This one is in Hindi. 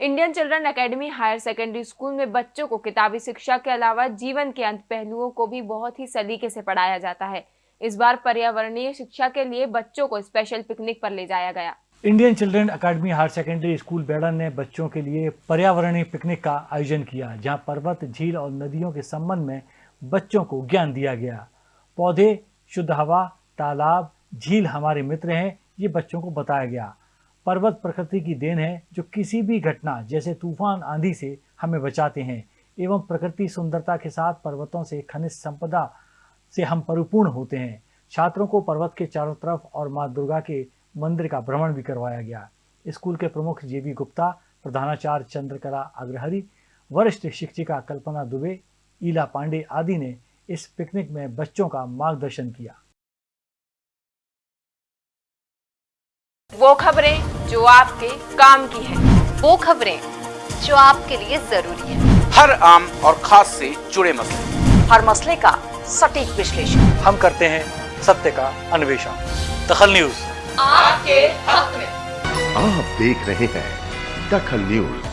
Indian children academy higher secondary school में बच्चों को किताबी शिक्षा के अलावा जीवन के अंत पहलुओं को भी बहुत ही सलीके से पढ़ाया जाता है। इस बार पर्यावरणीय शिक्षा के लिए बच्चों को स्पेशल पिकनिक पर ले जाया गया। Indian children academy higher secondary school बेड़न ने बच्चों के लिए पर्यावरणीय पिकनिक का आयोजन किया, जहाँ पर्वत, झील और नदियों के संबंध में बच्चों को ज्ञान दिया गया। पौधे, शुद्ध हवा, तालाब, झील हमारे मित्र हैं, ये बच्चों को बताया गया। पर्वत प्रकृति की देन है जो किसी भी घटना, जैसे तूफ़ान आंधी से हमें बचाते हैं, एवं प्रकृति सुंदरता के साथ पर्वतों से खनिज संपदा से हम परिपूर्ण होते हैं। छात्रों को पर्वत के चारों तरफ़ और माँ दुर्गा के मंदिर का भ्रमण भी करवाया गया। स्कूल के प्रमुख जेबी गुप्ता, प्रधानाचार्य चंद्रकला अग्रहरी, वरिष्ठ शिक्षिका कल्पना दुबे, ईला पांडे आदि ने इस पिकनिक में बच्चों का मार्गदर्शन किया। वो खबरें जो आपके काम की है। वो खबरें जो आपके लिए ज़रूरी है। हर आम और खास से जुड़े मसले। हर मसले का सटीक विश्लेषण। हम करते हैं सत्य का अन्वेषण। दखल न्यूज़। आपके हक में। आप देख रहे हैं दखल न्यूज़।